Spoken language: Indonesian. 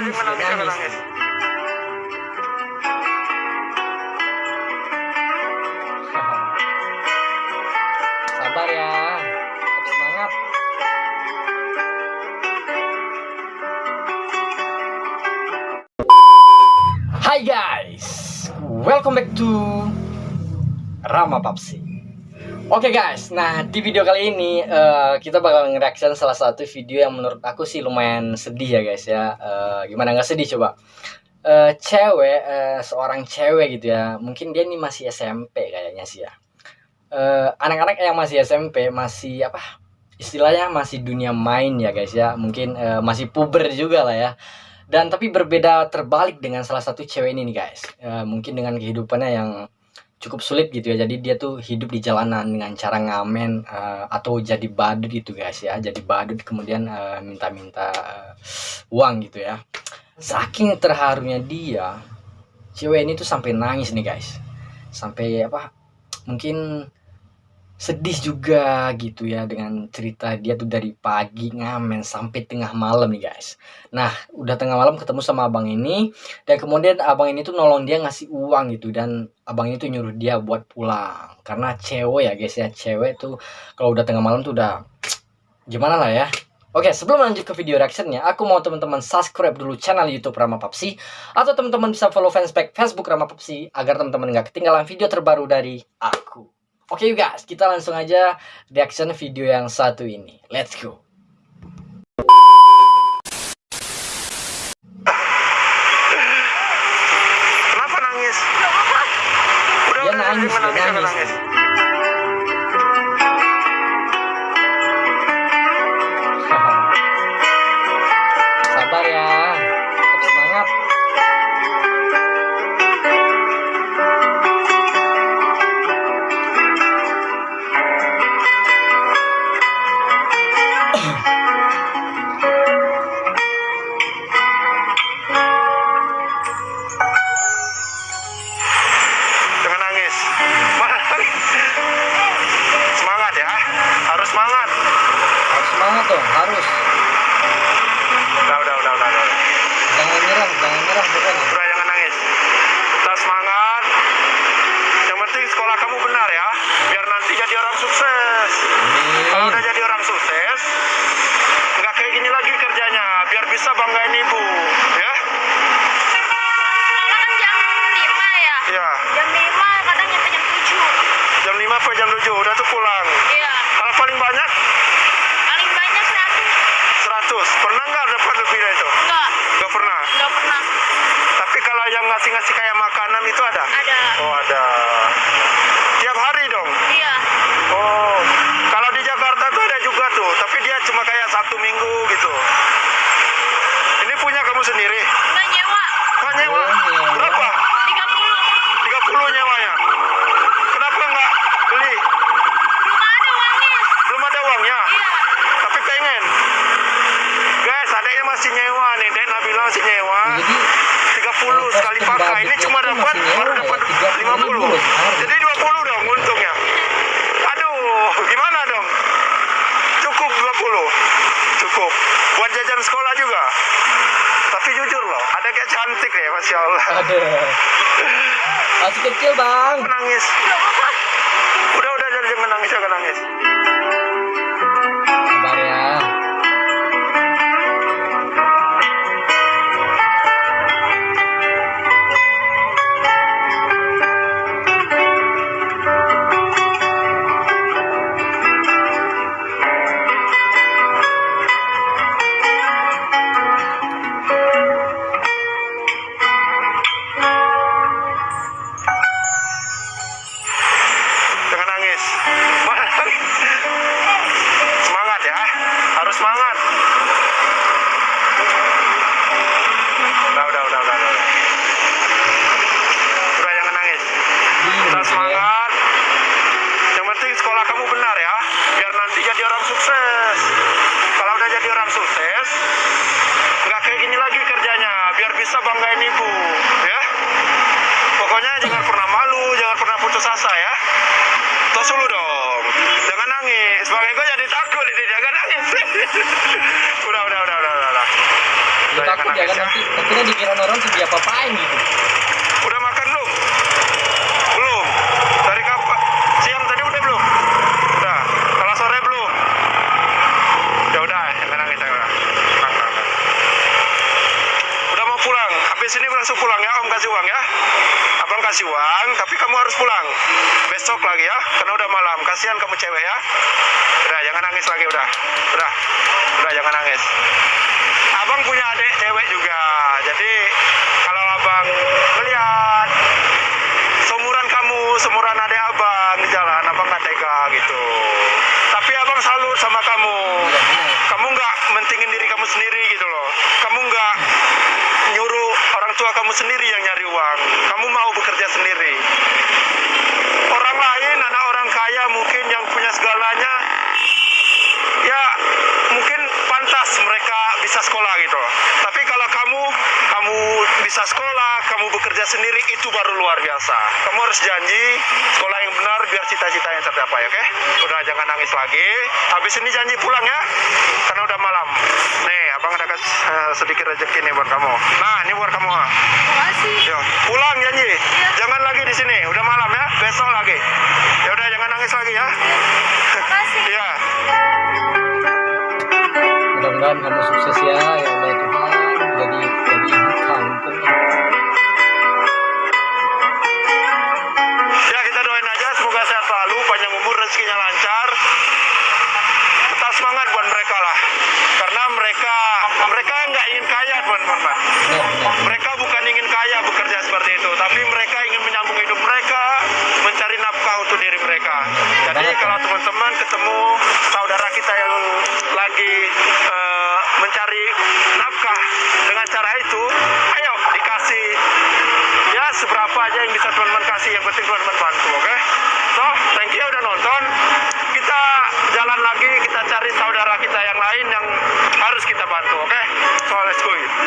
nangis, dia nangis, jangan nangis. nangis. Sabar ya, tetap semangat. Hai guys, welcome back to Rama Papsi. Oke guys, nah di video kali ini eh, kita bakal nge-reaction salah satu video yang menurut aku sih lumayan sedih ya guys ya. Eh, gimana nggak sedih coba? Eh, cewek, eh, seorang cewek gitu ya. Mungkin dia ini masih SMP kayaknya sih ya. Anak-anak yang masih SMP masih apa? Istilahnya masih dunia main ya guys ya. Mungkin eh, masih puber juga lah ya. Dan tapi berbeda terbalik dengan salah satu cewek ini nih guys. Eh, mungkin dengan kehidupannya yang cukup sulit gitu ya. Jadi dia tuh hidup di jalanan dengan cara ngamen eh, atau jadi badut gitu guys ya. Jadi badut kemudian eh, minta-minta eh, uang gitu ya. Saking terharunya dia, cewek ini tuh sampai nangis nih guys. Sampai apa? Mungkin sedih juga gitu ya dengan cerita dia tuh dari pagi ngamen sampai tengah malam nih guys. Nah, udah tengah malam ketemu sama abang ini dan kemudian abang ini tuh nolong dia ngasih uang gitu dan abang ini tuh nyuruh dia buat pulang karena cewek ya guys ya cewek tuh kalau udah tengah malam tuh udah gimana lah ya Oke, sebelum lanjut ke video reactionnya, aku mau teman-teman subscribe dulu channel YouTube Rama Papsi atau teman-teman bisa follow fanspage Facebook Rama Papsi agar teman-teman nggak ketinggalan video terbaru dari aku. Oke you guys, kita langsung aja reaction video yang satu ini. Let's go. Kenapa nangis? Udah, Dia nangis, dia jangan nangis. Bisa banggain ibu, ya? Kan jam 5 ya. Iya. Jam 5 kadang nyampe jam 7. Jam 5 sampai jam 7 udah tuh pulang. Iya. Kalau paling banyak Paling banyak 100. 100. Pernah nggak dapat lebih dari itu? Enggak, Nggak pernah. enggak pernah. Tapi kalau yang ngasih-ngasih kayak makanan itu ada? Ada. Oh ada. Tiap hari dong. Iya. Oh, kalau di Jakarta tuh ada juga tuh, tapi dia cuma kayak satu minggu gitu. Kamu sendiri? Enggak nyewa. Kok nyewa? Oh, nyewa. Berapa? 30. 30 nyewanya. Kenapa nggak beli? Belum ada uangnya. Belum ada uangnya, Iya. tapi pengen. Guys, adanya masih nyewa nih, Den Nabila masih nyewa. Jadi 30 sekali pakai. Ini cuma dapat nyewa baru ya, dapat 30.000 50. loh sehari. Jadi 20 dong untungnya. Aduh, gimana dong? Cukup 20. Cukup. Buat jajan sekolah juga. Tapi ada kayak cantik ya, Masya Allah. ada. Masih kecil bang. Aku banggain ibu, ya. Pokoknya jangan pernah malu, jangan pernah putus asa ya. Tos dulu dong. Jangan nangis. Sebagai gue jadi takut ini. Jangan nangis. udah, udah, udah, udah, udah. udah. Ya, Udah, takut ya nangis kan nanti takutnya dikira orang tuh dia apa-apain gitu. Udah makan belum? Belum. Dari kapan? Siang tadi udah belum? Udah. Kalau sore belum? Ya udah, jangan nangis ya udah. Tenang, tenang, tenang. Udah mau pulang. Habis ini langsung kasih uang ya. Abang kasih uang, tapi kamu harus pulang. Besok lagi ya, karena udah malam. Kasihan kamu cewek ya. Udah, jangan nangis lagi udah. Udah. Udah, jangan nangis. Abang punya adik cewek juga. Jadi kalau abang melihat seumuran kamu, seumuran adik abang jalan, abang nggak tega gitu. Tapi abang salut sama kamu. Kamu nggak mentingin diri kamu sendiri gitu loh. Kamu nggak nyuruh orang tua kamu sendiri yang nyari uang. Kamu mau bekerja sendiri. Orang lain, anak orang kaya mungkin yang punya segalanya, ya mungkin pantas mereka bisa sekolah gitu. Tapi kalau kamu, kamu bisa sekolah, kamu bekerja sendiri itu baru luar biasa. Kamu harus janji sekolah yang benar biar cita-citanya tercapai, oke? Udah jangan nangis lagi. Habis ini janji pulang ya, karena udah malam. Nih, abang ada kasih eh, sedikit rezeki nih buat kamu. Nah, ini buat kamu. Makasih. Yo, pulang janji. Jangan lagi di sini. Udah malam ya. Besok lagi. Ya udah jangan nangis lagi ya. Makasih. Iya. Mudah-mudahan kamu sukses ya, ya semoga sehat selalu, panjang umur, rezekinya lancar. Tetap semangat buat mereka lah. Karena mereka mereka nggak ingin kaya teman-teman. Mereka bukan ingin kaya bekerja seperti itu, tapi mereka ingin menyambung hidup mereka, mencari nafkah untuk diri mereka. Jadi kalau teman-teman ketemu saudara kita yang lagi eh, mencari nafkah dengan cara itu, ayo dikasih ya seberapa aja yang bisa teman-teman kasih, yang penting teman-teman bantu, oke? So, you udah nonton. Kita jalan lagi, kita cari saudara kita yang lain yang harus kita bantu, oke? So, let's go.